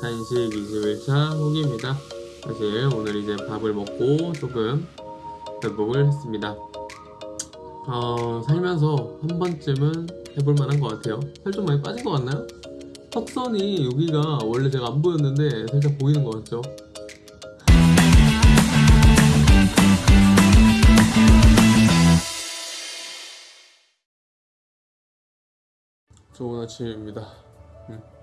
단식 21차 후기입니다. 사실 오늘 이제 밥을 먹고 조금 회복을 했습니다. 어, 살면서 한 번쯤은 해볼 만한 것 같아요. 살 좀 많이 빠진 것 같나요? 턱선이 여기가 원래 제가 안 보였는데 살짝 보이는 것 같죠? 좋은 아침입니다. 음.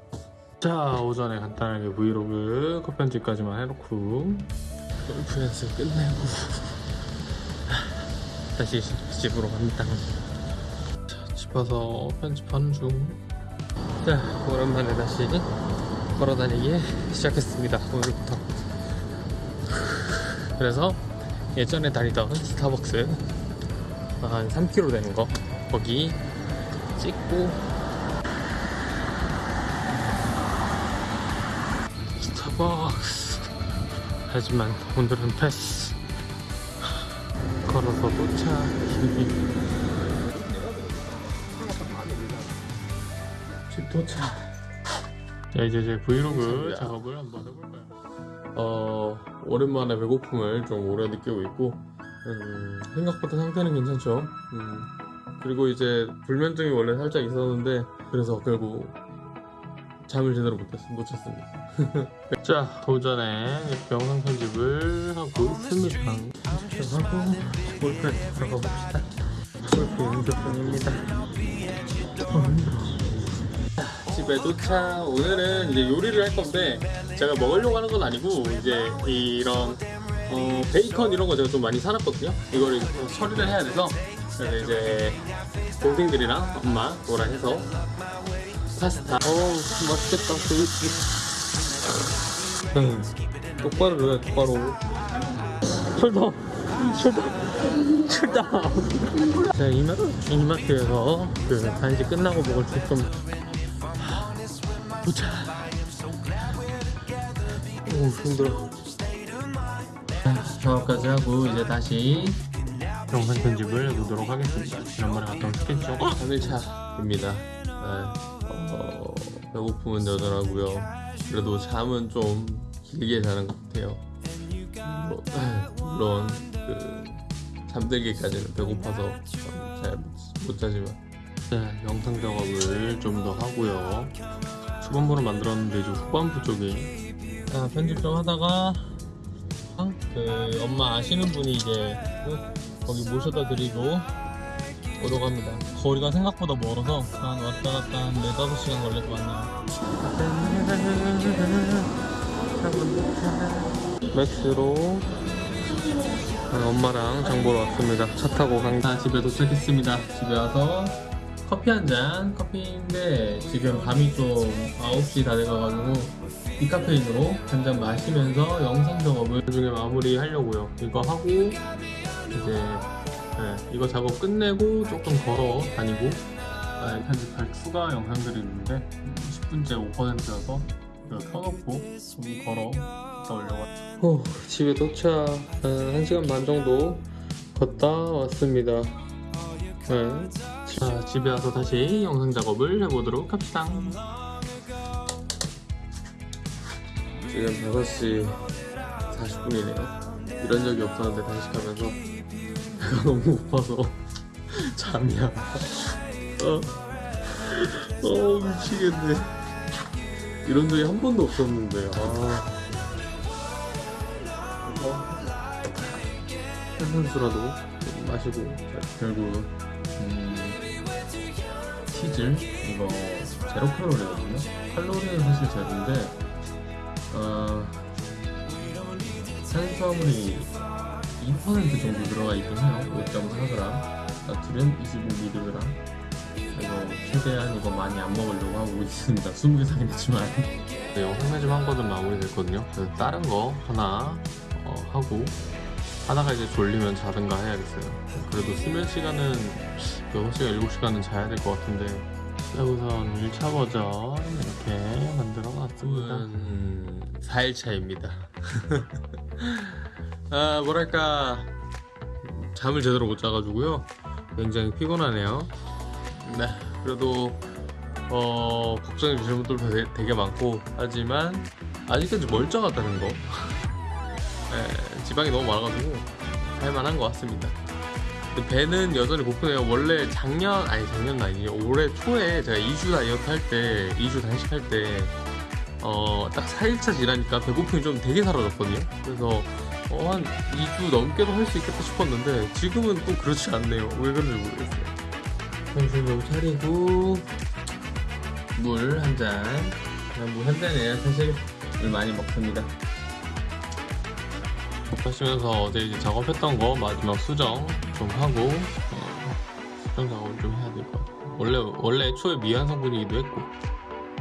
자 오전에 간단하게 브이로그 컷 편집까지만 해놓고 골프 연습 끝내고 다시 집으로 갑니다. 자, 집 와서 편집하는 중. 자 오랜만에 다시 걸어다니기 시작했습니다. 오늘부터. 그래서 예전에 다니던 스타벅스 한 3km 되는 거 거기 찍고 스타벅스 하지만 오늘은 패스. 걸어서 도착 집 도착 자. 이제 제 브이로그 작업을 한번 해볼까요? 어 오랜만에 배고픔을 좀 오래 느끼고 있고 음, 생각보다 상태는 괜찮죠? 음, 그리고 이제 불면증이 원래 살짝 있었는데 그래서 결국 잠을 제대로 못, 잤, 못 잤습니다. 자, 오전에 영상 편집을 하고 있습니다. 편집하고 골프에 들어가 봅시다. 골프 연습 중입니다. 자, 집에 도착. 오늘은 이제 요리를 할 건데 제가 먹으려고 하는 건 아니고 이제 이런 어, 베이컨 이런 거 제가 좀 많이 사놨거든요. 이거를 처리를 해야 돼서 그래서 이제 동생들이랑 엄마 뭐라 해서 파스타. 어우, 맛있겠다. 고기. 응. 똑바로 해, 똑바로. 출동! 출동! 출동! 자, 이마, 이마트에서 그 단식 끝나고 먹을 수 좀. 도착! 오, 힘들어. 작업까지 하고 이제 다시 영상 편집을 해보도록 하겠습니다. 지난번에 갔던 스케치 3일차입니다. 네. 어, 배고픔은 여전하고요. 그래도 잠은 좀 길게 자는 것 같아요. 뭐, 물론 그 잠들기까지는 배고파서 잘 못 자지만 네, 영상 작업을 좀 더 하고요. 초반부를 만들었는데 이제 후반부 쪽이 아, 편집 좀 하다가 어? 그 엄마 아시는 분이 이제 거기 모셔다 드리고 오러 갑니다. 거리가 생각보다 멀어서 한 왔다 갔다 한 4, 5시간 걸릴 것 같네요. 맥스로 엄마랑 장 보러 왔습니다. 차 타고 강... 아, 집에 도착했습니다. 집에 와서 커피 한 잔, 커피인데 지금 밤이 좀 9시 다 돼가가지고 디카페인으로 한 잔 마시면서 영상 작업을 중에 마무리 하려고요. 이거 하고 이제 네, 이거 작업 끝내고 조금 걸어 다니고. 아, 편집할 추가 영상들이 있는데 10분째 5%여서 이거 켜놓고 좀 걸어 오, 집에 도착 한 1시간 반 정도 걷다 왔습니다. 네. 자, 집에 와서 다시 영상 작업을 해보도록 합시다. 지금 5시 40분이네요. 이런 적이 없었는데 단식하면서 배가 너무 고파서 잠이 안 와. 어, 어 미치겠네. 이런 적이 한 번도 없었는데. 아. 탄산수라도 좀 마시고 결국 음, 치즈 이거 제로 칼로리거든요. 칼로리는 사실 제로인데 어, 탄수화물이 2% 정도 들어가 있긴 해요. 5.4g 나트륨 25mg 그래서 최대한 이거 많이 안 먹으려고 하고 있습니다. 20개 사긴 했지만. 네, 영상 편집 한 거는 마무리됐거든요. 다른 거 하나 어, 하고 하다가 이제 졸리면 자든가 해야겠어요. 그래도 수면 시간은 6시간 7시간은 자야 될 것 같은데 자, 우선 1차 버전 이렇게 만들어 놨습니다. 음, 4일차입니다 아 뭐랄까. 잠을 제대로 못 자가지고요. 굉장히 피곤하네요. 네 그래도 어 걱정이 되시는 분들도 되게 많고. 하지만 아직까지 멀쩡하다는 거. 예, 지방이 너무 많아가지고 할만한 것 같습니다. 배는 여전히 고프네요. 원래 작년 아니 작년 아니에요. 올해 초에 제가 2주 다이어트 할 때 2주 단식 할 때 어, 딱 4일차 지나니까 배고픔이 좀 되게 사라졌거든요. 그래서 어, 한 2주 넘게도 할 수 있겠다 싶었는데 지금은 또 그렇지 않네요. 왜 그런지 모르겠어요. 정신 좀 차리고 물 한 잔. 물 한 잔이에요. 사실 물 많이 먹습니다. 하시면서 어제 이제 작업했던 거 마지막 수정 좀 하고 어, 수정 작업을 좀 해야 될 것 같아요. 원래 원래 애초에 미완 성분이기도 했고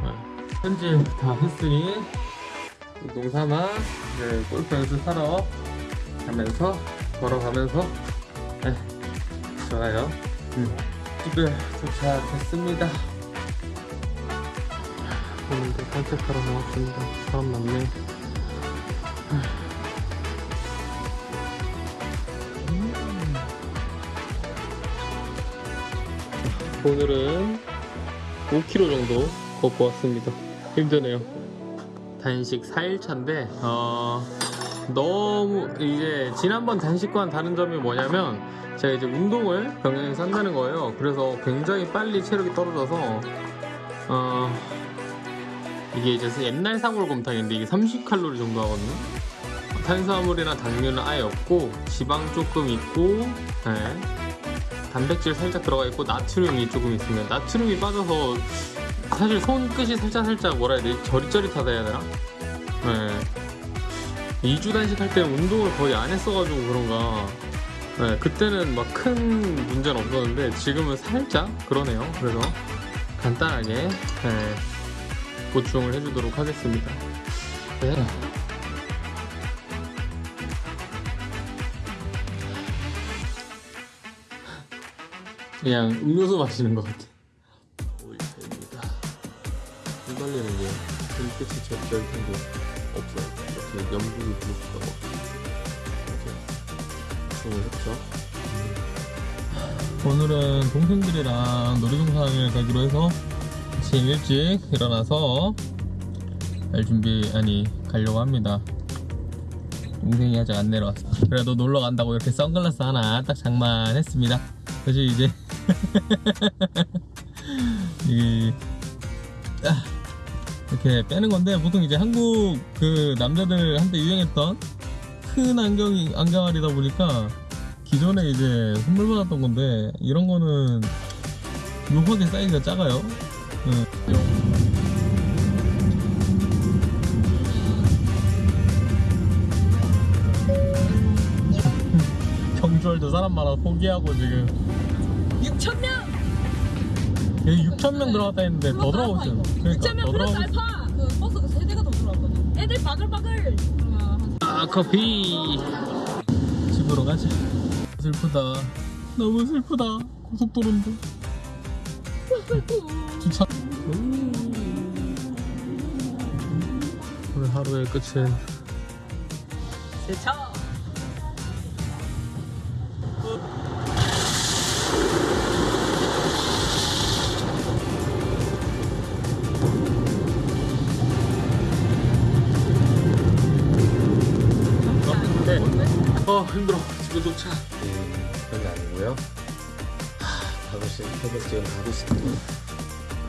네. 편집 다 했으니 농삼아 네, 골프 연습하러 가면서 걸어가면서 네, 좋아요 음, 집에 도착했습니다 오늘도 산책하러 나왔습니다 사람 많네 음. 오늘은 5km 정도 걷고 왔습니다. 힘드네요. 단식 4일차인데 어, 너무 이제 지난번 단식과는 다른 점이 뭐냐면 제가 이제 운동을 병행해서 한다는 거예요. 그래서 굉장히 빨리 체력이 떨어져서 어, 이게 이제 옛날 사골곰탕인데 이게 30칼로리 정도 하거든요. 탄수화물이나 당류는 아예 없고 지방 조금 있고 네. 단백질 살짝 들어가 있고 나트륨이 조금 있으면 나트륨이 빠져서 사실 손끝이 살짝 살짝 뭐라 해야 되지 저릿저릿하다 해야 되나? 네. 2주 단식 할 때 운동을 거의 안 했어가지고 그런가 네, 그때는 막 큰 문제는 없었는데 지금은 살짝 그러네요 그래서 간단하게 네, 보충을 해주도록 하겠습니다 네. 그냥 음료수 마시는 것 같아 휘발리는 게 손끝이 저릿저릿한 게 없어요. 이렇게 염분이 부족하고 이렇게 춤을 했죠? 오늘은 동생들이랑 놀이동산을 가기로 해서 아침 일찍 일어나서 갈 준비 아니 가려고 합니다. 동생이 아직 안 내려왔어. 그래도 놀러 간다고 이렇게 선글라스 하나 딱 장만했습니다. 그래서 이제 이 아, 이렇게 빼는 건데 보통 이제 한국 그 남자들 한테 유행했던 큰 안경이 안경알이다 보니까 기존에 이제 선물 받았던 건데 이런 거는 묘하게 사이즈가 작아요. 응. 경주월도 사람 많아 포기하고 지금 6,000명! 여기 6,000명 들어갔다 했는데 더 있어요. 그러니까 6,000명 더 플러스. 알파! 그 버스가 세 대가 더 들어왔거든. 애들 바글바글! 아 커피 집으로 가자 슬프다 너무 슬프다 고속도로인데 주차 오늘 하루의 끝은 세차! 어 힘들어. 집에 도착. 음, 그런 게 아니고요. 하, 5시, 새벽 지금 5시.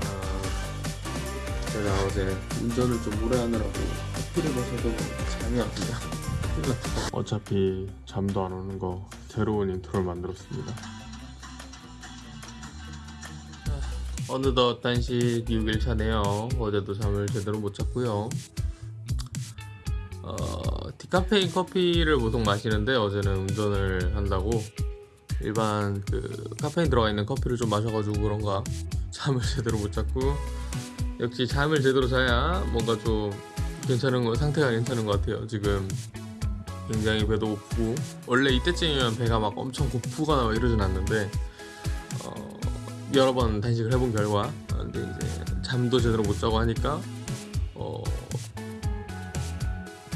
아, 제가 어제 운전을 좀 오래 하느라고 커피를 마셔도 잠이 났다 어차피 잠도 안 오는 거 새로운 intro를 만들었습니다. 어느덧 단식 6일차네요. 어제도 잠을 제대로 못 잤고요. 어, 디카페인 커피를 보통 마시는데 어제는 운전을 한다고 일반 그 카페인 들어가 있는 커피를 좀 마셔가지고 그런가 잠을 제대로 못 잤고 역시 잠을 제대로 자야 뭔가 좀 괜찮은 거 상태가 괜찮은 것 같아요. 지금 굉장히 배도 고프고 원래 이때쯤이면 배가 막 엄청 고프거나 막 이러진 않는데 어, 여러 번 단식을 해본 결과 어, 근데 이제 잠도 제대로 못 자고 하니까 어,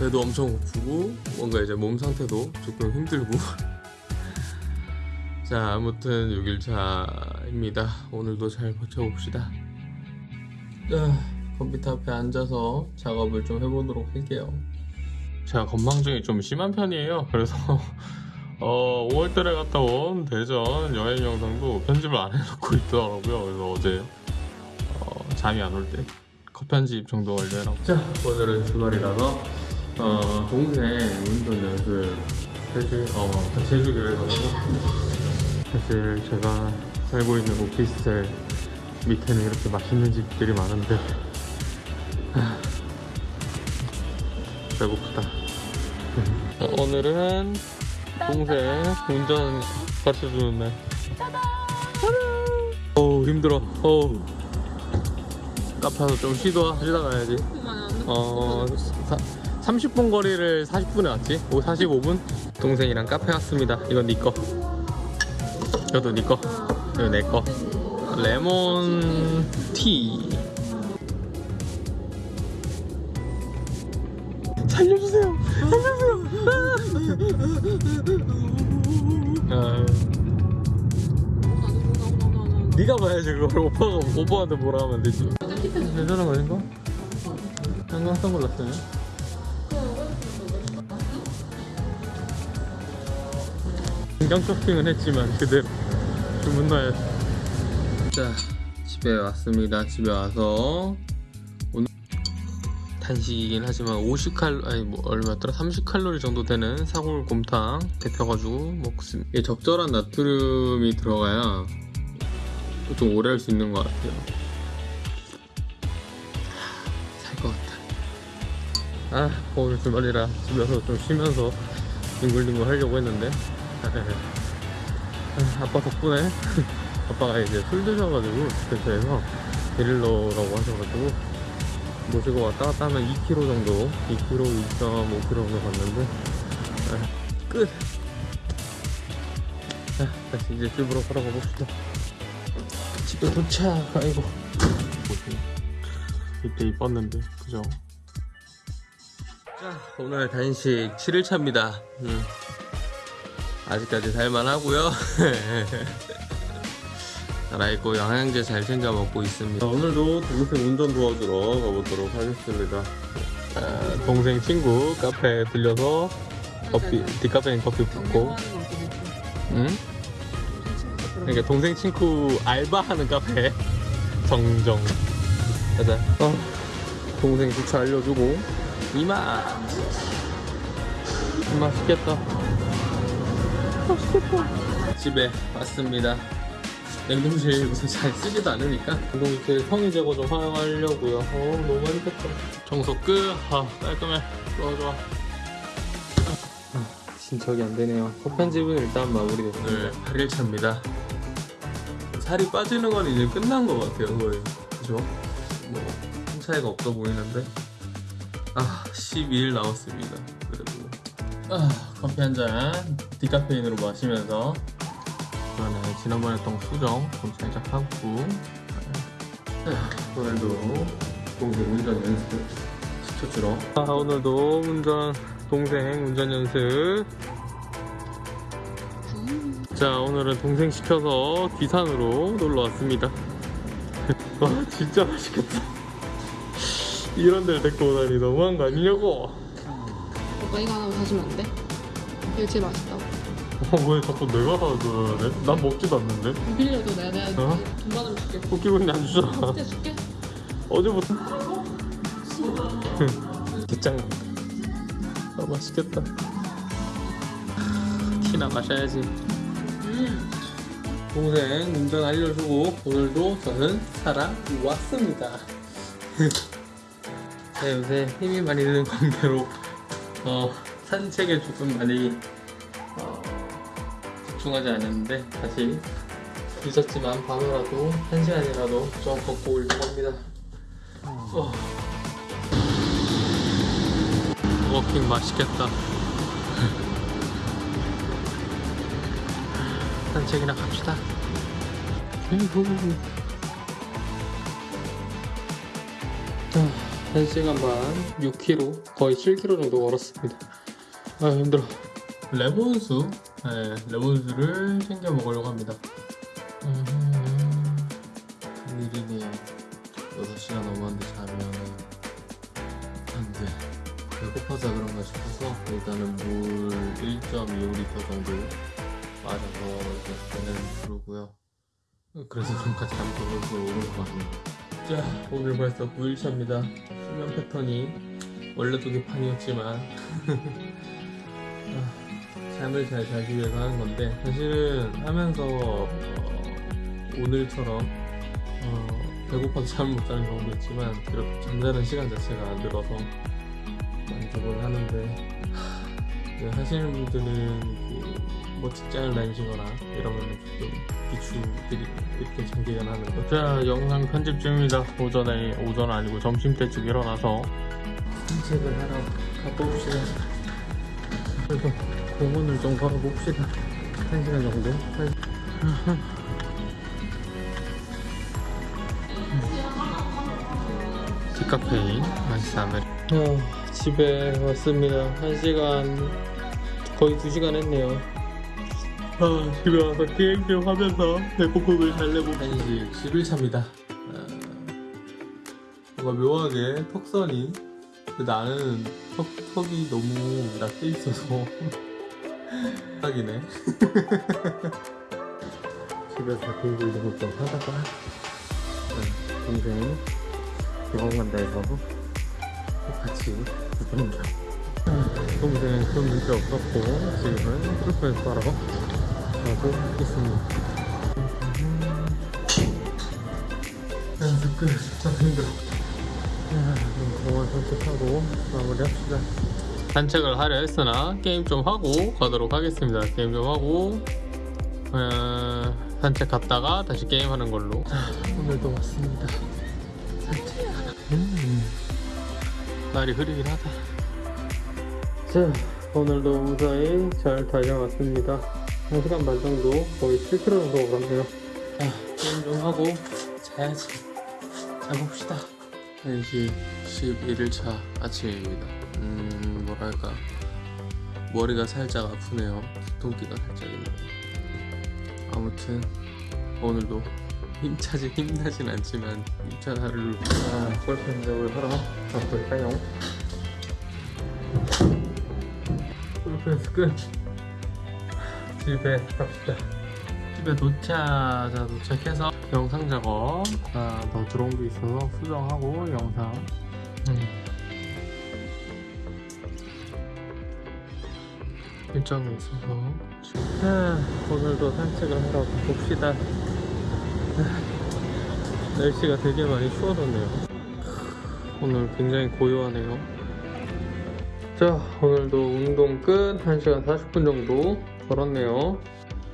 배도 엄청 고프고 뭔가 이제 몸 상태도 조금 힘들고 자 아무튼 6일차입니다 오늘도 잘 버텨봅시다 아, 컴퓨터 앞에 앉아서 작업을 좀 해보도록 할게요. 제가 건망증이 좀 심한 편이에요. 그래서 어, 5월달에 갔다 온 대전 여행 영상도 편집을 안 해놓고 있더라고요. 그래서 어제 어, 잠이 안 올 때 컷편집 정도 완료해놓고 자 오늘은 주말이라서 어, 동생 운전 연습. 어, 같이 해주기로 해가지고 사실 제가 살고 있는 오피스텔 밑에는 이렇게 맛있는 집들이 많은데 하, 배고프다. 어, 오늘은 동생 운전 가르쳐주는 날. 어우 힘들어. 어우. 카페에서 좀 쉬다 가야지. 어, 사, 30분 거리를 40분에 왔지? 오, 45분? 동생이랑 카페 왔습니다. 이건 네 거. 이것도 네 거. 이거 내 거. 레몬 티. 살려주세요. 살려주세요. 아, 네가 봐야지 그걸 오빠가 오빠한테 뭐라 하면 되지. 괜찮은 거 아닌가? 한강 선글라스네. 공장 쇼핑은 했지만 그대로 주문나야 자 집에 왔습니다. 집에 와서 오늘 단식이긴 하지만 50칼 아니 뭐 얼마였더라 30칼로리 정도 되는 사골 곰탕 데펴가지고 먹습니다. 이게 적절한 나트륨이 들어가야 좀 오래 할 수 있는 것 같아요. 살 것 같다 아 오늘 주말이라 집에서 좀 쉬면서 뒹굴뒹굴 하려고 했는데 아, 아빠 덕분에 아빠가 이제 술 드셔가지고 근처에서 데릴러라고 하셔가지고 모시고 왔다 갔다 하면 2km 정도 2km, 2.5km 정도 갔는데 아, 끝! 자, 다시 이제 집으로 걸어가 봅시다 집에 도착! 아이고 보세요 이때 이뻤는데 그죠? 자 오늘 단식 7일차입니다 음. 아직까지 살만하고요. 살아있고 영양제 잘 챙겨 먹고 있습니다. 오늘도 동생 운전 도와주러 가보도록 하겠습니다. 아, 동생 친구 카페에 들려서 커피 디카페인 커피 붓고. 응? 그러니까 동생 친구 알바하는 카페. 정정. 가자. 어, 동생 주차 알려주고. 맛있겠다 맛있겠다 집에 왔습니다. 냉동실 우선 잘 쓰지도 않으니까. 냉동실 성의 제거 좀 활용하려고요. 어 너무 맛있겠다. 청소 끝. 아, 깔끔해. 좋아 좋아. 아, 진척이 안 되네요. 컷 편집은 일단 마무리됐습니다. 오늘 8일차입니다. 살이 빠지는 건 이제 끝난 것 같아요 거의. 그죠? 뭐큰 차이가 없어 보이는데. 아 12일 남았습니다 그래도. 아, 커피 한 잔 디카페인으로 마시면서. 그러네 지난번에 했던 거 수정 좀 살짝 하고. 아, 오늘도 동생 운전 연습 시켜주러 아, 오늘도 운전 동생 운전 연습. 자 오늘은 동생 시켜서 귀산으로 놀러 왔습니다. 와 진짜 맛있겠다. 이런 데를 데리고 오다니 너무한 거 아니냐고. 오빠 이거 하나 사주면 안 돼? 이거 제일 맛있다고 어, 왜 자꾸 내가 사줘야 돼? 난 먹지도 않는데? 빌려도 내가 내가 어? 돈 받으면 줄게. 웃기고 안 주잖아 진짜 줄게. 어제부터 개짱. 아 맛있겠다. 티나 마셔야지. 음. 동생 운전 알려주고 오늘도 저는 살아왔습니다. 네, 요새 힘이 많이 드는 관계로 어, 산책에 조금 많이 어, 집중하지 않았는데 다시 늦었지만 밤이라도 한 시간이라도 좀 걷고 오려고 합니다 어. 워킹 맛있겠다 산책이나 갑시다 유후. 아, 1시간 반 6km 거의 7km 정도 걸었습니다 아 힘들어. 레몬수. 네, 레몬수를 챙겨 먹으려고 합니다. 음, 일이네요 6시간 넘었는데 자면은 안돼. 배고파서 그런가 싶어서 일단은 물 1.25리터 정도 마셔서 이제 배는 부르고요. 그래서 좀까지 잠이 더 오는 것 같네요 자 오늘 벌써 9일차입니다. 수면 패턴이 원래도 개판이었지만. 아, 잠을 잘 자기 위해서 하는 건데 사실은 하면서 어, 오늘처럼 어, 배고파서 잠을 못 자는 경우도 있지만 이렇게 잠자는 시간 자체가 안 늘어서 만족을 하는데 하, 하시는 분들은 그 뭐 직장을 다니시거나 이러면 조금 비추들이 이렇게 장기간 하는 거. 자 영상 편집 중입니다. 오전에 오전 아니고 점심 때쯤 일어나서 산책을 하러 가봅시다. 그래서 공원을 좀 걸어봅시다. 한 시간 정도. 한- 디카페인 아이스 아메리 어, 집에 왔습니다. 한 시간 거의 두 시간 했네요. 아, 집에 와서 게임 좀 하면서 배고픔을 달래고 1시 11차입니다. 아, 뭔가 묘하게 턱선이 나는 턱, 턱이 너무 낮게 있어서. 딱이네. 집에서 공부 이런 좀 하다가 네, 동생 병원 간다 해서 같이 구경겨 동생 좀 문제 없었고 지금은 풀펜 따러 가고 있습니다. 연습 끝. 아, 힘들어. 야, 그럼 공원 산책하고 마무리합시다 산책을 하려 했으나 게임 좀 하고 가도록 하겠습니다 게임 좀 하고 어, 산책 갔다가 다시 게임하는 걸로 자, 오늘도 왔습니다 음, 날이 흐리긴 하다. 자, 오늘도 무사히 잘 달려왔습니다. 1시간 반 정도, 거의 7km 정도 걸었네요. 자, 게임 좀 하고 자야지. 자봅시다. 1시 11일차 아침입니다. 음, 뭐랄까. 머리가 살짝 아프네요. 두통기가 살짝 있네요. 아무튼, 오늘도 힘차지 힘나진 않지만 힘찬 하루를 아, 골프 연습을 하러 가볼까요? 골프 연습 끝 집에 갑시다 집에 도착 자 도착해서 영상 작업 아, 더 들어온 게 있어서 수정하고 영상. 음. 일정이 있어서. 아, 오늘도 산책을 하러 가봅시다. 날씨가 되게 많이 추워졌네요. 오늘 굉장히 고요하네요. 자 오늘도 운동 끝. 1시간 40분 정도 걸었네요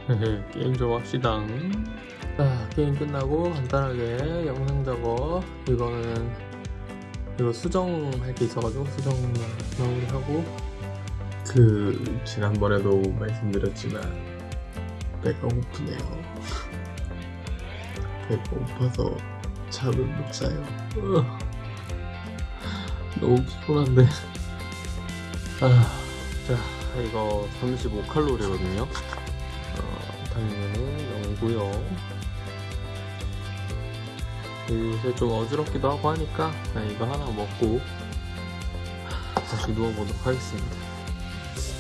게임 좀 합시다 자 게임 끝나고 간단하게 영상 작업 이거는 이거 수정할 게 있어가지고 수정 마무리하고 그 지난번에도 말씀드렸지만 배가 고프네요 배가 고파서 잠을 못 자요. 너무 피곤한데. 아, 자, 이거 35칼로리거든요. 어, 당연히 0고요. 요새 좀 어지럽기도 하고 하니까 그냥 이거 하나 먹고 다시 누워보도록 하겠습니다.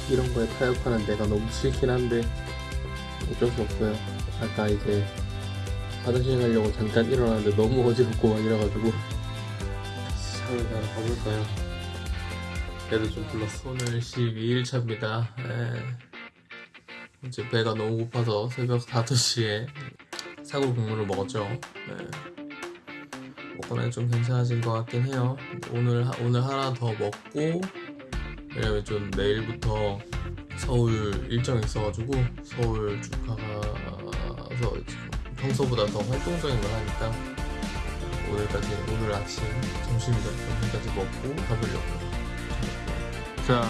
이런 거에 타협하는 내가 너무 싫긴 한데 어쩔 수 없어요. 아까 이제 화장실 가려고 잠깐 일어났는데 너무 어지럽고 막 이래가지고 샤워를 하러 가볼까요? 배도 좀 불렀어 오늘 12일차입니다 이 제 배가 너무 고파서 새벽 5시에 사골 국물을 먹었죠. 네. 먹고는 좀 괜찮아진 것 같긴 해요. 오늘, 하- 오늘 하나 더 먹고 왜냐면 좀 내일부터 서울 일정이 있어가지고 서울 쭉 가서 평소보다 더 활동적인 걸 하니까 오늘까지 오늘 아침 점심까지 먹고 가보려고 자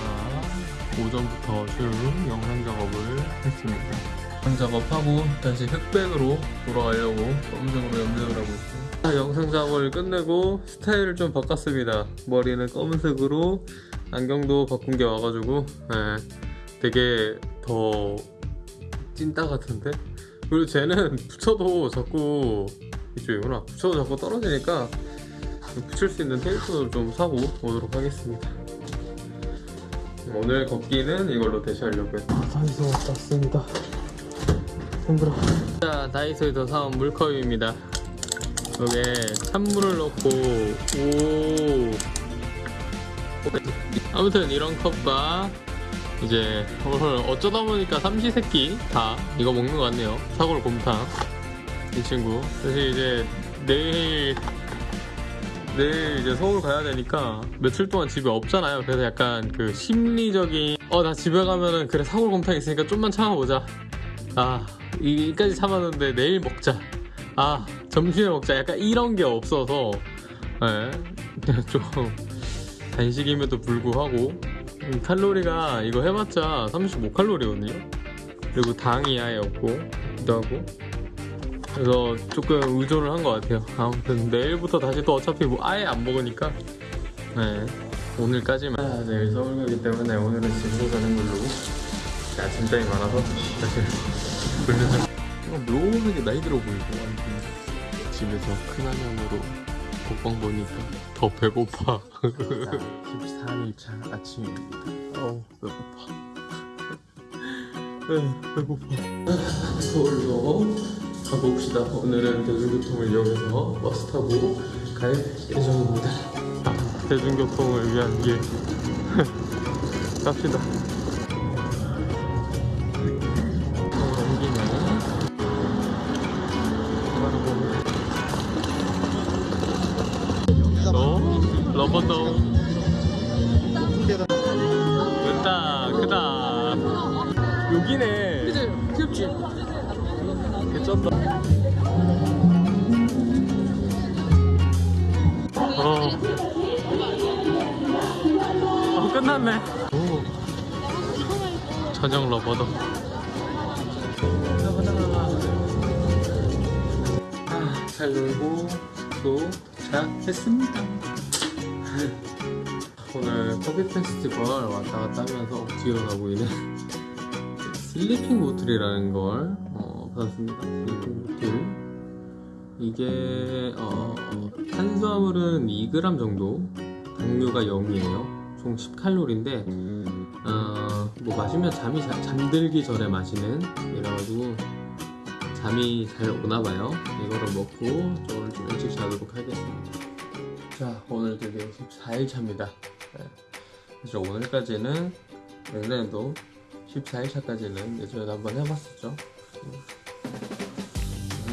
오전부터 쭉 영상 작업을 했습니다. 영상 작업하고 다시 흑백으로 돌아가려고 검은색으로 염색을 하고 있어요 자, 영상 작업을 끝내고 스타일을 좀 바꿨습니다. 머리는 검은색으로 안경도 바꾼 게 와가지고 네, 되게 더 찐따 같은데? 그리고 쟤는 붙여도 자꾸 이쪽이구나 붙여도 자꾸 떨어지니까 붙일 수 있는 테이프도 좀 사고 오도록 하겠습니다. 오늘 걷기는 이걸로 대시하려고요. 다이소 왔습니다. 힘들어. 자, 다이소에서 사온 물컵입니다. 여기에 찬물을 넣고 오. 아무튼 이런 컵과 이제 오늘 어쩌다 보니까 삼시세끼 다 이거 먹는 것 같네요. 사골 곰탕 이 친구. 사실 이제 내일 내일 이제 서울 가야 되니까 며칠 동안 집에 없잖아요. 그래서 약간 그 심리적인 어 나 집에 가면은 그래 사골 곰탕 있으니까 좀만 참아보자. 아 이까지 참았는데 내일 먹자. 아 점심에 먹자. 약간 이런 게 없어서 예, 좀 간식임에도 불구하고 음, 칼로리가 이거 해봤자 35칼로리거든요. 그리고 당이 아예 없고 기도 하고 그래서 조금 의존을 한 것 같아요. 아무튼 내일부터 다시 또 어차피 뭐 아예 안 먹으니까. 네. 오늘까지만. 아, 내일 서울 가기 때문에 오늘은 집에서 자는 걸로. 아침잠이 많아서 사실 불면서. 묘하게 나이 들어 보이고. 집에서 큰 화면으로 먹방 보니까 더 배고파. 13일차 아침입니다. 어우 배고파. 네, 배고파. 서울로 가봅시다. 오늘은 대중교통을 이용해서 버스 타고 갈 예정입니다. 아, 대중교통을 위한 길. 갑시다. 어. 어, 끝났네. 오. 저녁 러버도. 아, 잘 놀고 도착했습니다. 오늘 커피 페스티벌 왔다 갔다 하면서 뒤로 보이는 슬리핑 보틀이라는 걸 어, 받았습니다. 슬리핑 보틀. 이게 어, 탄수화물은 2g 정도, 당류가 0이에요. 총 10칼로리인데 어, 뭐 마시면 잠이 자- 잠들기 전에 마시는 이래가지고 잠이 잘 오나 봐요. 이거를 먹고 좀 일찍 자도록 하겠습니다. 자, 오늘 드디어 14일 차입니다. 네. 그래서 오늘까지는 내년에도 14일 차까지는 예전에도 한번 해봤었죠.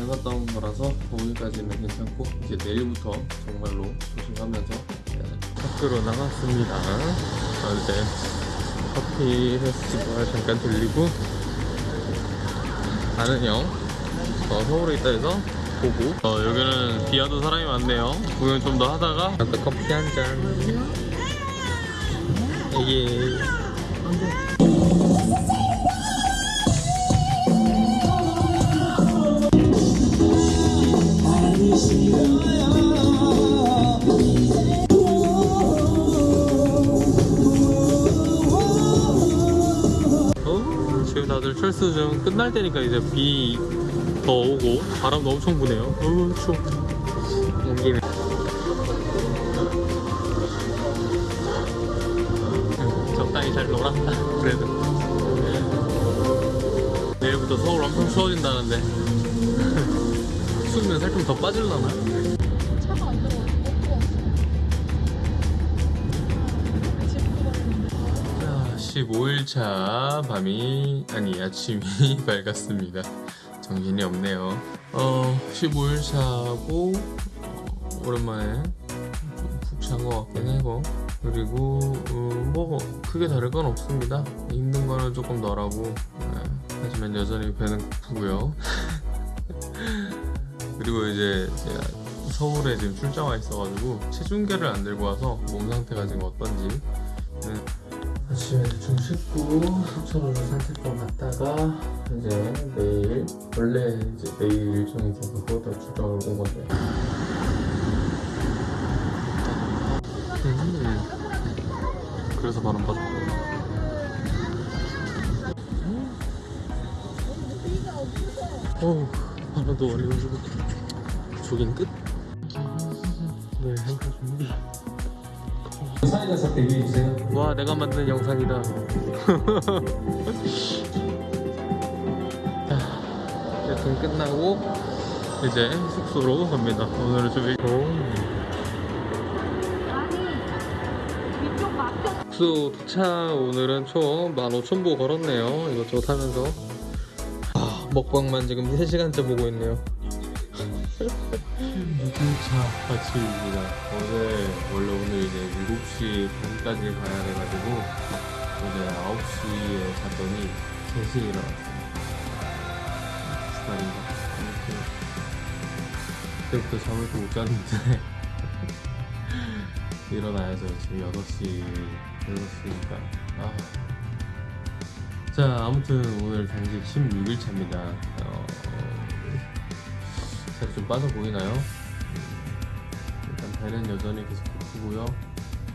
음. 해봤던 거라서 오늘까지는 괜찮고 이제 내일부터 정말로 조심하면서 네, 밖으로 나갔습니다. 어제 커피 페스티벌 잠깐 들리고 아는 형 어, 서울에 있다 해서 보고 어, 여기는 비와도 사람이 많네요. 구경 좀 더 하다가 아까 커피 한 잔. 이게 어, 지금 다들 철수 좀 끝날 때니까 이제 비 더 오고 바람도 엄청 부네요. 어우 추워. 빠질라나? 차가 안 자, 15일차 밤이 아니 아침이 밝았습니다. 정신이 없네요. 어, 15일차고 어, 오랜만에 푹 잔 것 같긴 하고 그리고 어, 뭐 크게 다를 건 없습니다. 힘든 거는 조금 덜하고 네, 하지만 여전히 배는 고프고요. 그리고 이제 제가 서울에 지금 출장 와 있어가지고 체중계를 안 들고 와서 몸 상태가 지금 어떤지. 네, 아침에 대충 씻고 속초로 산책도 갔다가 이제 내일 원래 이제 내일 일정이 있어서 그것도 출장을 온 건데. 음, 그래서 바람 빠졌고. 어우 바람도 와리가지고 조깅 끝? 네 행사 주세요. 와 내가 만든 영상이다. 등 끝나고 이제 숙소로 갑니다. 오늘은 좀 일찍 숙소 도착 오늘은 총 15,000보 걸었네요. 이것저것 하면서. 아, 먹방만 지금 3시간째 보고 있네요 6일차 아침입니다. 어제 원래 오늘 이제 7시 반까지 가야 돼가지고 어제 9시에 잤더니 3시에 일어났어요 기다린다. 그때부터 잠을 또 못 잤는데 일어나야죠. 지금 6시 6시니까. 아. 자 아무튼 오늘 단식 16일차입니다. 어, 살이 좀 빠져 보이나요? 배는 여전히 계속 고프고요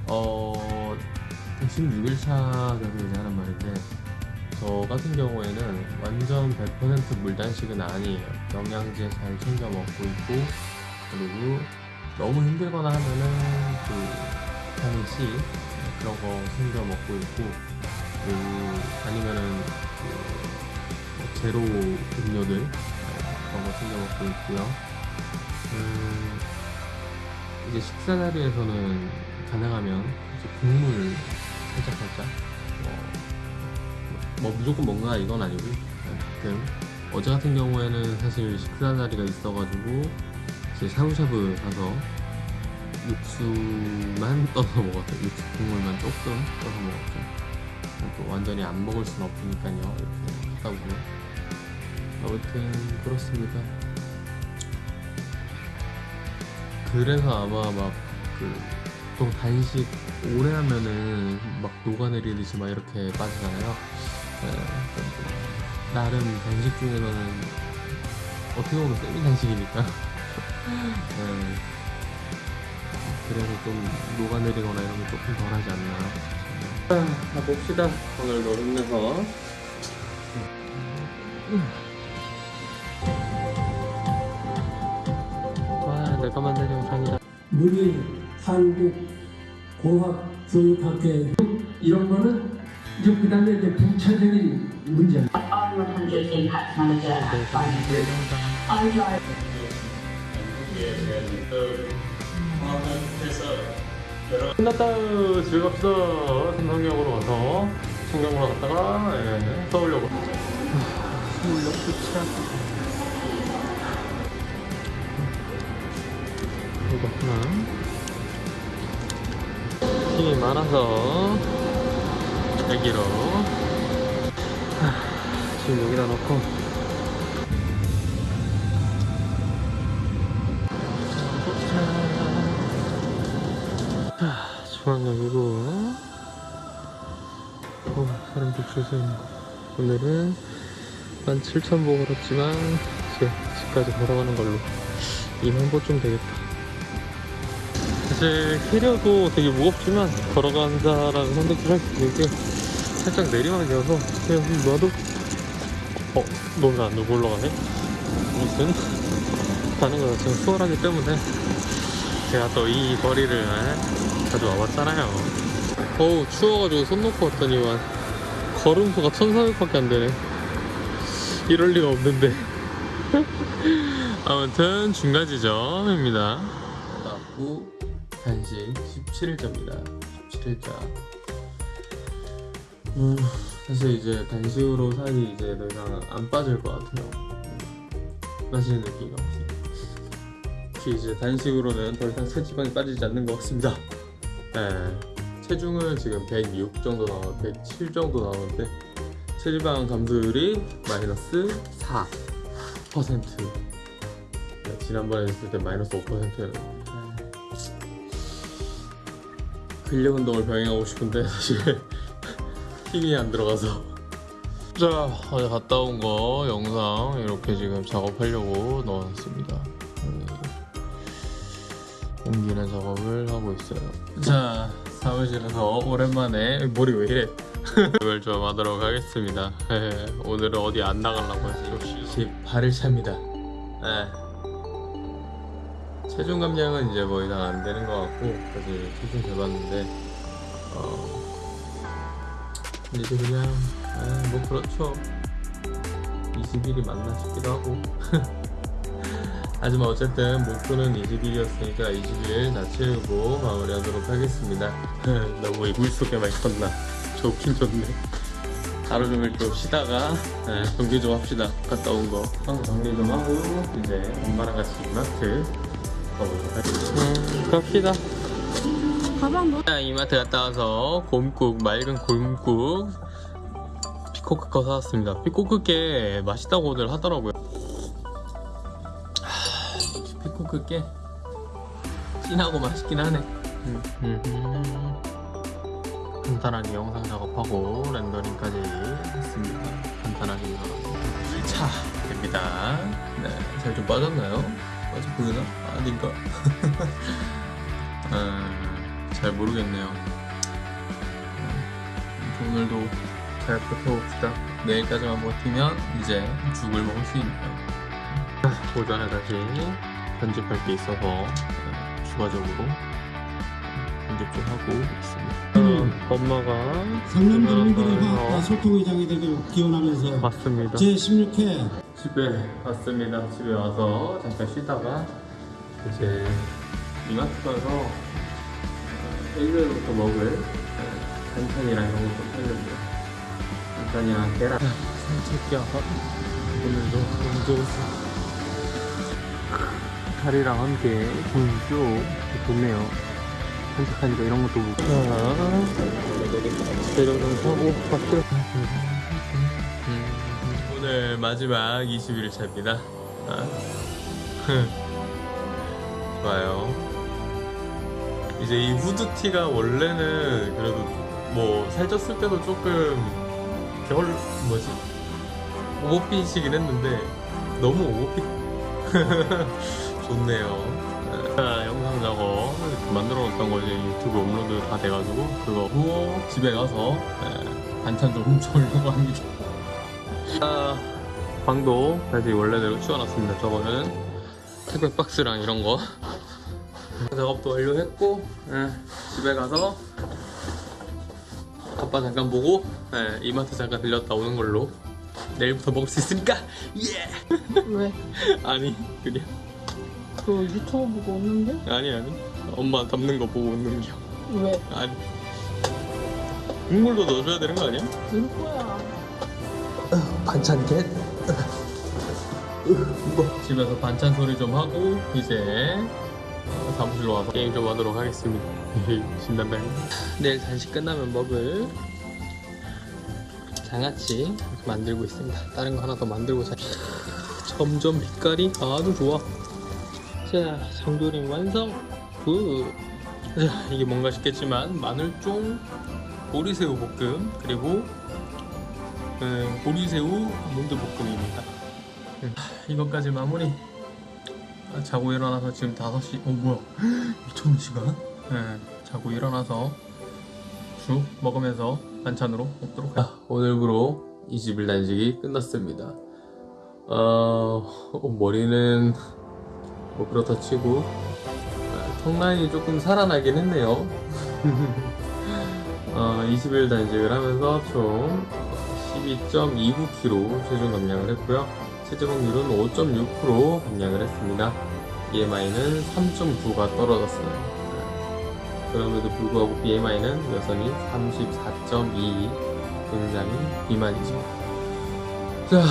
어 16일차라고 이제 하는 말인데 저 같은 경우에는 완전 100% 물단식은 아니에요 영양제 잘 챙겨 먹고 있고 그리고 너무 힘들거나 하면은 그 비타민 C 그런 거 챙겨 먹고 있고 그리고 아니면은 그 제로 음료들 어, 그런 거 챙겨 먹고 있고요. 음, 이제 식사 자리에서는 가능하면 이제 국물 살짝 살짝 어, 뭐 무조건 뭔가 이건 아니고 어쨌든 어제 같은 경우에는 사실 식사 자리가 있어가지고 이제 샤브샤브 가서 육수만 떠서 먹었어요. 육수 국물만 조금 떠서 먹었죠. 또 완전히 안 먹을 순 없으니까요. 이렇게 하다 보면 아무튼 그렇습니다. 그래서 아마 막그 보통 단식 오래 하면은 막 녹아내리듯이 막 이렇게 빠지잖아요. 네, 그래서 나름 단식 중에서는 어떻게 보면 세미 단식이니까. 네. 그래서 좀 녹아내리거나 이런 게 조금 덜 하지 않나. 자, 가봅시다. 오늘도 힘내서. 와, 문희 한국 공학 교육학회 이런 거는 이제 그 다음에 이제 부차적인 문제. 끝났다. 즐겁시다 삼성역으로 와서. 청경으로 갔다가 예, 서울역으로. 서울역 도착 이거구나. 힘이 많아서 여기로. 하, 지금 여기다 놓고. 자, 중앙역이고. 어, 사람 북줄서 있는 거. 오늘은 17,000보 걸었지만 이제 집까지 걸어가는 걸로. 2만보 좀 되겠다 사실 캐리어도 되게 무겁지만 걸어간다라는 선택을 할수 있는 게 살짝 내리막이어서 그냥 놔도 어? 너는 안 누구 올라가네? 아무튼 가는 거 자체가 수월하기 때문에 제가 또 이 거리를 에, 자주 와봤잖아요. 어우 추워가지고 손 놓고 왔더니만 걸음수가 1,400밖에 안 되네. 이럴 리가 없는데. 아무튼 중간 지점입니다. 나고 단식 17일차입니다. 17일차. 음, 사실 이제 단식으로 살이 이제 더 이상 안 빠질 것 같아요. 음, 빠지는 느낌이 없어요. 특히 이제 단식으로는 더 이상 체지방이 빠지지 않는 것 같습니다. 네. 체중은 지금 106 정도 나와, 107 정도 나오는데 체지방 감소율이 마이너스 4%. 네, 지난번에 했을 때 마이너스 5%였는데 근력 운동을 병행하고 싶은데 사실 힘이 안 들어가서 자 어제 갔다 온 거 영상 이렇게 지금 작업하려고 넣어놨습니다. 음. 옮기는 작업을 하고 있어요. 자, 사무실에서 오랜만에 머리 왜 이래? 이걸 좀 하도록 하겠습니다. 예, 오늘은 어디 안 나가려고 했어요. 제 발을 찹니다. 예. 체중 감량은 이제 뭐 이상 안 되는 것 같고 사실 체중 재봤는데 어, 이제 그냥 아, 뭐 그렇죠. 20일이 맞나 싶기도 하고. 하지만 어쨌든 목표는 20일이었으니까 20일 다 채우고 마무리하도록 하겠습니다. 너무 이불 속에만 있었나? 좋긴 좋네. 하루 종일 좀 쉬다가 네, 정리 좀 합시다. 갔다 온거. 정리 좀 하고 이제 엄마랑 같이 이마트 음, 갑시다 가방 뭐? 자, 이마트 갔다 와서 곰국 맑은 곰국 피코크 거 사왔습니다 피코크 게 맛있다고들 하더라고요 하, 피코크 게 진하고 맛있긴 하네 음, 음. 간단하게 영상 작업하고 렌더링까지 했습니다 간단하게 자 됩니다 네 잘 좀 빠졌나요? 빠져 보이나? 아닌가? 음, 잘 모르겠네요. 음, 오늘도 잘 버텨봅시다. 내일까지만 버티면 이제 죽을 먹을 수 있네요. 자, 오전에 다시 편집할 게 있어서 어, 추가적으로 편집 좀 하고 있습니다. 어, 엄마가 상남 주민들의 어, 화합과 소통의 장이 되길 기원하면서 맞습니다. 제16회 집에 왔습니다. 집에 와서 잠깐 쉬다가 이제 이마트 가서 어, 일요일부터 먹을 어, 반찬이랑 이런 것도 사려고요. 반찬이랑 계란. 산책이야. 오늘도 너무 좋았어. 다리랑 함께 분쇼 좋네요. 산책하니까 이런 것도 보고. 자, 대령상 타고 갔어요. 음, 오늘 마지막 21차입니다. 아. 좋아요. 이제 이 후드티가 원래는 그래도 뭐 살쪘을 때도 조금 겨울 뭐지 오버핏이긴 했는데 너무 오버핏 좋네요. 자, 영상 작업 만들어 놓았던 거지 유튜브 업로드 다 돼가지고 그거 후고 집에 가서 예, 반찬 좀 훔쳐오려고 합니다. 아, 방도 다시 원래대로 치워놨습니다. 저거는 택배 박스랑 이런 거 작업도 완료했고 예, 집에 가서 아빠 잠깐 보고 예, 이마트 잠깐 들렸다 오는 걸로 내일부터 먹을 수 있으니까 예 왜? 아니 그냥 그 유튜브 보고 오는데? 아니 아니 엄마 담는 거 보고 웃는 겨 왜? 아니 국물도 넣어줘야 되는 거 아니야? 늘 거야. 반찬 겟? 집에서 반찬 소리 좀 하고 이제 어, 사무실로 와서 게임 좀 하도록 하겠습니다. 신난다. 내일 단식 끝나면 먹을 장아찌 만들고 있습니다. 다른 거 하나 더 만들고 자. 점점 빛깔이 아주 좋아. 자 장조림 완성. Good. 자, 이게 뭔가 싶겠지만 마늘종 보리새우 볶음 그리고 음, 보리새우 아몬드 볶음입니다. 음, 이것까지 마무리. 아, 자고 일어나서 지금 5시. 어 뭐야? 미쳤는 시간? 네, 자고 일어나서 죽 먹으면서 반찬으로 먹도록 하. 아, 오늘부로 20일 단식이 끝났습니다. 어, 어, 머리는 뭐 그렇다 치고 아, 턱 라인이 조금 살아나긴 했네요. 어, 20일 단식을 하면서 총 12.29kg 체중 감량을 했고요. 체중 확률은 5.6% 감량을 했습니다. BMI는 3.9가 떨어졌어요. 네. 그럼에도 불구하고 BMI는 여전히 34.2 굉장히 비만이죠. 자,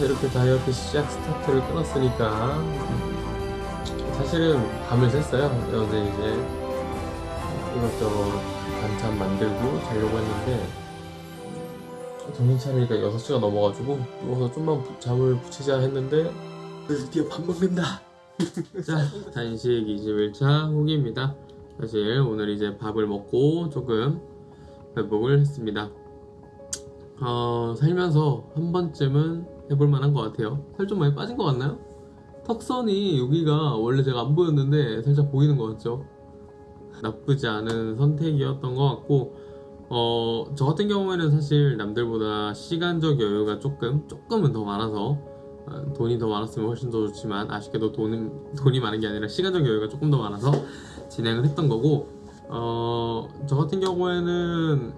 이렇게 다이어트 시작 스타트를 끊었으니까 음, 사실은 밤을 샜어요. 어제 이제 이것저것 반찬 만들고 자려고 했는데 정신 차리니까 6시가 넘어가지고 누워서 좀만 부- 잠을 붙이자 했는데 드디어 밥 먹는다 자 단식 21차 후기입니다 사실 오늘 이제 밥을 먹고 조금 회복을 했습니다 어, 살면서 한 번쯤은 해볼 만한 것 같아요 살 좀 많이 빠진 것 같나요? 턱선이 여기가 원래 제가 안 보였는데 살짝 보이는 것 같죠? 나쁘지 않은 선택이었던 것 같고 어, 저 같은 경우에는 사실 남들보다 시간적 여유가 조금 조금은 더 많아서 어, 돈이 더 많았으면 훨씬 더 좋지만 아쉽게도 돈은 돈이 많은 게 아니라 시간적 여유가 조금 더 많아서 진행을 했던 거고 어, 저 같은 경우에는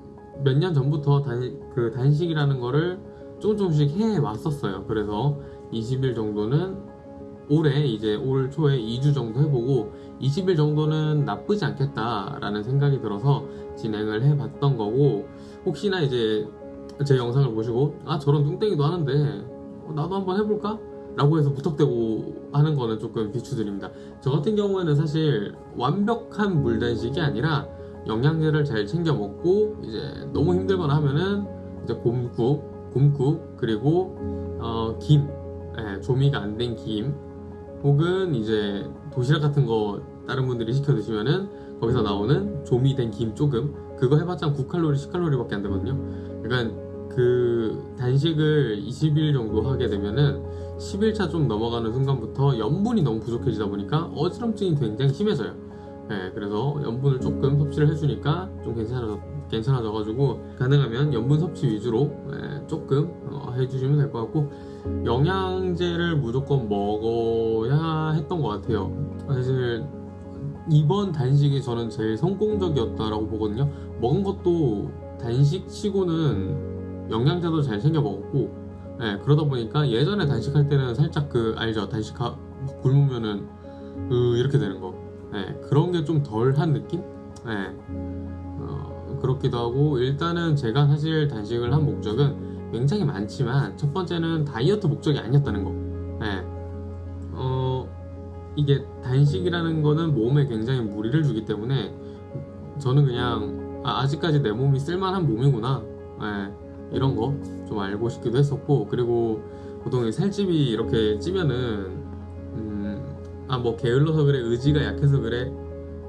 몇 년 전부터 단, 그 단식이라는 거를 조금 조금씩 해 왔었어요. 그래서 20일 정도는 올해 이제 올 초에 2주 정도 해보고 20일 정도는 나쁘지 않겠다라는 생각이 들어서 진행을 해봤던 거고 혹시나 이제 제 영상을 보시고 아 저런 뚱땡이도 하는데 어, 나도 한번 해볼까? 라고 해서 무턱대고 하는 거는 조금 비추드립니다. 저 같은 경우에는 사실 완벽한 물단식이 아니라 영양제를 잘 챙겨 먹고 이제 너무 힘들거나 하면은 이제 곰국, 곰국 그리고 어, 김, 예, 조미가 안 된 김 혹은 이제 도시락 같은 거 다른 분들이 시켜 드시면은 거기서 나오는 조미 된 김 조금 그거 해봤자 9칼로리, 10칼로리밖에 안 되거든요. 그러니까 그 단식을 20일 정도 하게 되면은 10일차 좀 넘어가는 순간부터 염분이 너무 부족해지다 보니까 어지럼증이 굉장히 심해져요. 네, 그래서 염분을 조금 섭취를 해주니까 좀 괜찮아져, 괜찮아져가지고 가능하면 염분 섭취 위주로 예, 조금 어, 해주시면 될 것 같고 영양제를 무조건 먹어야 했던 것 같아요. 사실 이번 단식이 저는 제일 성공적이었다라고 보거든요. 먹은 것도 단식 치고는 영양제도 잘 챙겨 먹었고 예, 그러다 보니까 예전에 단식할 때는 살짝 그 알죠 단식 하, 굶으면은 으 이렇게 되는 거 예, 그런 게 좀 덜한 느낌? 예, 어, 그렇기도 하고 일단은 제가 사실 단식을 한 목적은 굉장히 많지만 첫 번째는 다이어트 목적이 아니었다는 거 이게 단식이라는 거는 몸에 굉장히 무리를 주기 때문에 저는 그냥 아, 아직까지 내 몸이 쓸만한 몸이구나. 예, 이런 거 좀 알고 싶기도 했었고 그리고 보통 이 살집이 이렇게 찌면은 음, 아뭐 게을러서 그래 의지가 약해서 그래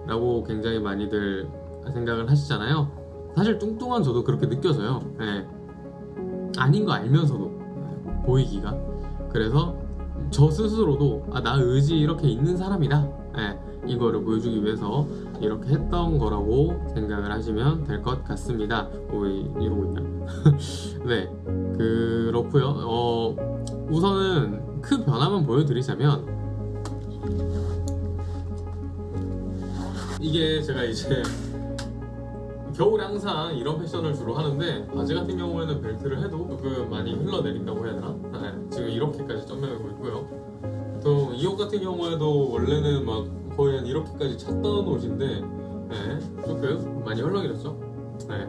라고 굉장히 많이들 생각을 하시잖아요. 사실 뚱뚱한 저도 그렇게 느껴져요. 예. 아닌 거 알면서도 예, 보이기가. 그래서 저 스스로도 아 나 의지 이렇게 있는 사람이다. 예, 이거를 보여주기 위해서 이렇게 했던 거라고 생각을 하시면 될 것 같습니다. 어, 왜 이러고 있냐 네 그렇고요. 어, 우선은 큰 변화만 보여드리자면 이게 제가 이제 겨울에 항상 이런 패션을 주로 하는데 바지 같은 경우에는 벨트를 해도 조금 많이 흘러내린다고 해야 되나? 네, 지금 이렇게까지 점매고 있고요 또 이 옷 같은 경우에도 원래는 막 거의 한 이렇게까지 찼던 옷인데 네, 조금 많이 헐렁해졌죠? 네.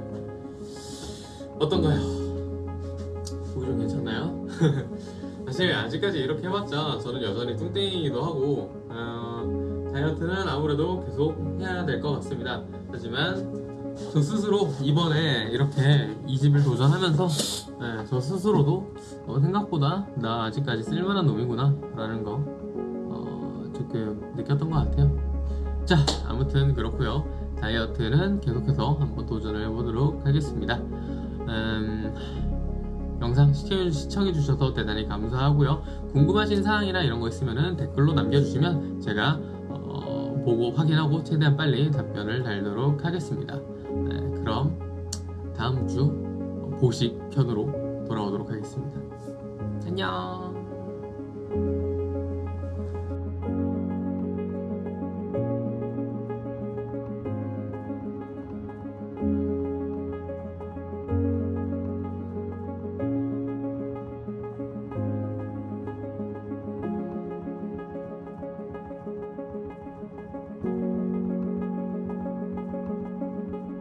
어떤가요? 보기 좀 괜찮나요? 사실 아직까지 이렇게 해봤자 저는 여전히 뚱땡이기도 하고 어, 다이어트는 아무래도 계속 해야 될 것 같습니다 하지만 저 스스로 이번에 이렇게 20일 도전하면서 네, 저 스스로도 어, 생각보다 나 아직까지 쓸만한 놈이구나 라는 거 어, 조금 느꼈던 것 같아요. 자 아무튼 그렇고요. 다이어트는 계속해서 한번 도전을 해보도록 하겠습니다. 음, 영상 시청, 시청해주셔서 대단히 감사하고요. 궁금하신 사항이나 이런 거 있으면 댓글로 남겨주시면 제가 어, 보고 확인하고 최대한 빨리 답변을 달도록 하겠습니다 다음 주 보식 편으로 돌아오도록 하겠습니다. 안녕